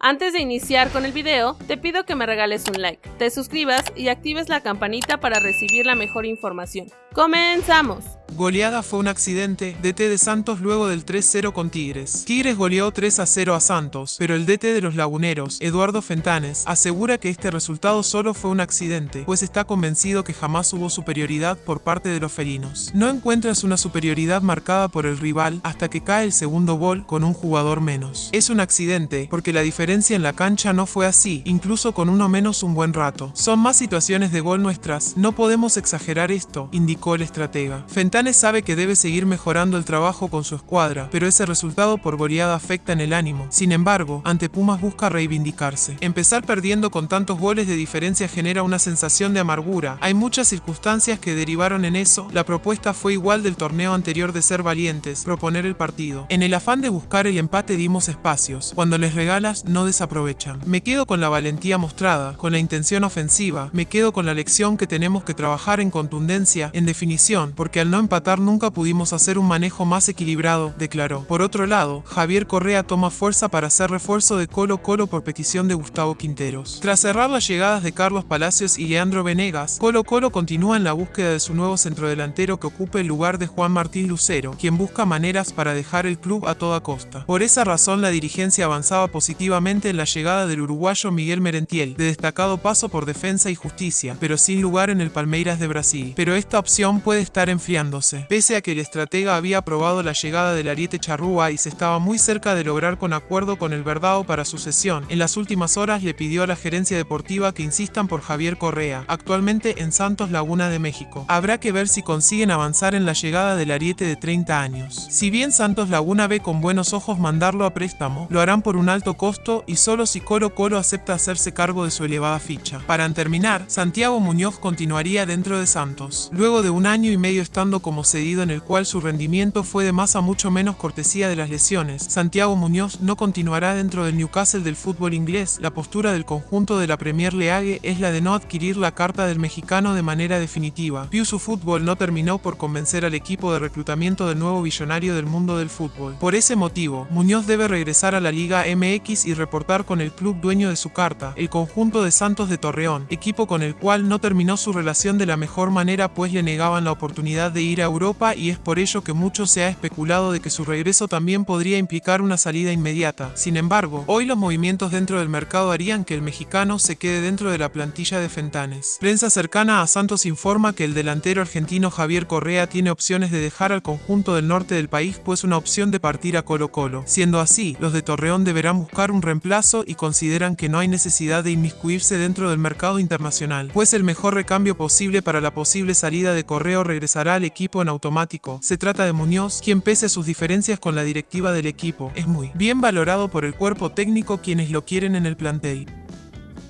Antes de iniciar con el video, te pido que me regales un like, te suscribas y actives la campanita para recibir la mejor información. ¡Comenzamos! Goleada fue un accidente, DT de Santos luego del 3-0 con Tigres. Tigres goleó 3-0 a Santos, pero el DT de los Laguneros, Eduardo Fentanes, asegura que este resultado solo fue un accidente, pues está convencido que jamás hubo superioridad por parte de los felinos. No encuentras una superioridad marcada por el rival hasta que cae el segundo gol con un jugador menos. Es un accidente, porque la diferencia en la cancha no fue así, incluso con uno menos un buen rato. Son más situaciones de gol nuestras, no podemos exagerar esto, indicó el estratega. Fentanes sabe que debe seguir mejorando el trabajo con su escuadra, pero ese resultado por goleada afecta en el ánimo. Sin embargo, ante Pumas busca reivindicarse. Empezar perdiendo con tantos goles de diferencia genera una sensación de amargura. Hay muchas circunstancias que derivaron en eso. La propuesta fue igual del torneo anterior de ser valientes, proponer el partido. En el afán de buscar el empate dimos espacios. Cuando les regalas, no desaprovechan. Me quedo con la valentía mostrada, con la intención ofensiva. Me quedo con la lección que tenemos que trabajar en contundencia, en definición, porque al no empatar nunca pudimos hacer un manejo más equilibrado, declaró. Por otro lado, Javier Correa toma fuerza para hacer refuerzo de Colo Colo por petición de Gustavo Quinteros. Tras cerrar las llegadas de Carlos Palacios y Leandro Venegas, Colo Colo continúa en la búsqueda de su nuevo centrodelantero que ocupe el lugar de Juan Martín Lucero, quien busca maneras para dejar el club a toda costa. Por esa razón la dirigencia avanzaba positivamente en la llegada del uruguayo Miguel Merentiel, de destacado paso por defensa y justicia, pero sin lugar en el Palmeiras de Brasil. Pero esta opción puede estar enfriando pese a que el estratega había aprobado la llegada del ariete charrúa y se estaba muy cerca de lograr con acuerdo con el Verdao para su cesión. En las últimas horas le pidió a la gerencia deportiva que insistan por Javier Correa, actualmente en Santos Laguna de México. Habrá que ver si consiguen avanzar en la llegada del ariete de 30 años. Si bien Santos Laguna ve con buenos ojos mandarlo a préstamo, lo harán por un alto costo y solo si Colo Colo acepta hacerse cargo de su elevada ficha. Para terminar, Santiago Muñoz continuaría dentro de Santos. Luego de un año y medio estando como cedido en el cual su rendimiento fue de más a mucho menos cortesía de las lesiones. Santiago Muñoz no continuará dentro del Newcastle del fútbol inglés. La postura del conjunto de la Premier League es la de no adquirir la carta del mexicano de manera definitiva. Piusu Fútbol no terminó por convencer al equipo de reclutamiento del nuevo billonario del mundo del fútbol. Por ese motivo, Muñoz debe regresar a la Liga MX y reportar con el club dueño de su carta, el conjunto de Santos de Torreón, equipo con el cual no terminó su relación de la mejor manera pues le negaban la oportunidad de ir a Europa y es por ello que mucho se ha especulado de que su regreso también podría implicar una salida inmediata. Sin embargo, hoy los movimientos dentro del mercado harían que el mexicano se quede dentro de la plantilla de Fentanes. Prensa cercana a Santos informa que el delantero argentino Javier Correa tiene opciones de dejar al conjunto del norte del país pues una opción de partir a Colo Colo. Siendo así, los de Torreón deberán buscar un reemplazo y consideran que no hay necesidad de inmiscuirse dentro del mercado internacional, pues el mejor recambio posible para la posible salida de Correo regresará al en automático. Se trata de Muñoz, quien pese a sus diferencias con la directiva del equipo, es muy bien valorado por el cuerpo técnico quienes lo quieren en el plantel.